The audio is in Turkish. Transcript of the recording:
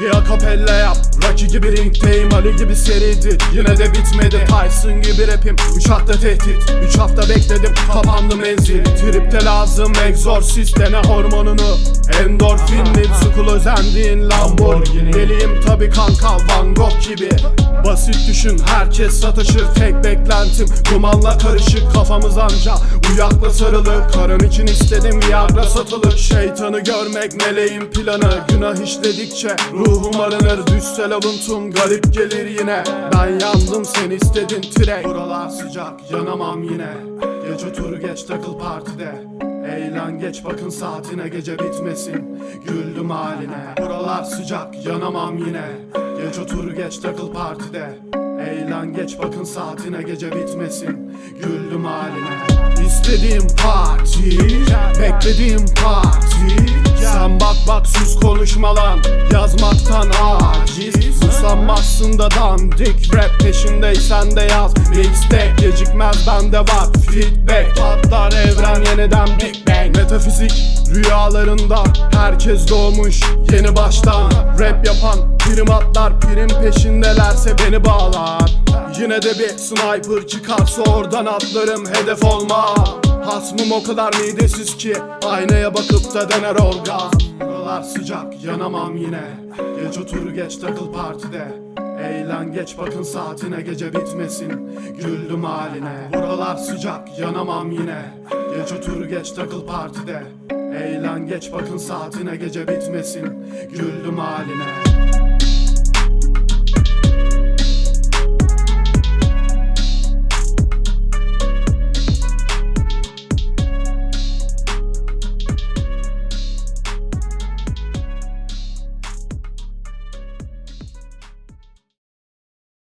Bir akapella yap Rocky gibi ringteyim Ali gibi seridir Yine de bitmedi. Tyson gibi rapim. Üç hafta tehdit Üç hafta bekledim. Kapandı menzil Tripte lazım Exorcist dene hormonunu. Endorfinli Sukul özendiğin Lamborghini. Deliyim tabi kanka Van Gogh gibi. Basit düşün herkes satışır. Tek beklentim dumanla karışık Kafamız anca. Uyakla sarılı Karın için istedim Viagra satılır. Şeytanı görmek meleğin planı. Günah işledikçe ruhum arınır Düşsel avuntum garip gelir yine. Ben yandım sen istedin tire. Buralar sıcak yanamam yine. Geç otur geç takıl partide. Eğlen geç bakın saatine gece bitmesin. Güldüm haline. Buralar sıcak yanamam yine. Geç otur geç takıl partide. Eğlen geç bakın saatine gece bitmesin. Güldüm haline. İstediğim parti Beklediğim parti. Sen bak bak sus konuşma lan. Yazmaktan aciz Usanmazsın da dandik Rap peşindeysen de yaz. Mixtape gecikmez bende var Feedback. Patlar evren yeniden Big Bang. Metafizik rüyalarında Herkes doğmuş yeni baştan. Rap yapan primatlar Prim peşindelerse beni bağlar. Yine de bir sniper çıkarsa oradan atlarım hedef olma. Hasmım o kadar midesiz ki Aynaya bakıp da dener orgazm Buralar sıcak yanamam yine. Geç otur geç takıl partide. Eğlen geç bakın saatine gece bitmesin Güldüm haline. Buralar sıcak yanamam yine. Geç otur geç takıl partide. Eğlen geç bakın saatine gece bitmesin Güldüm haline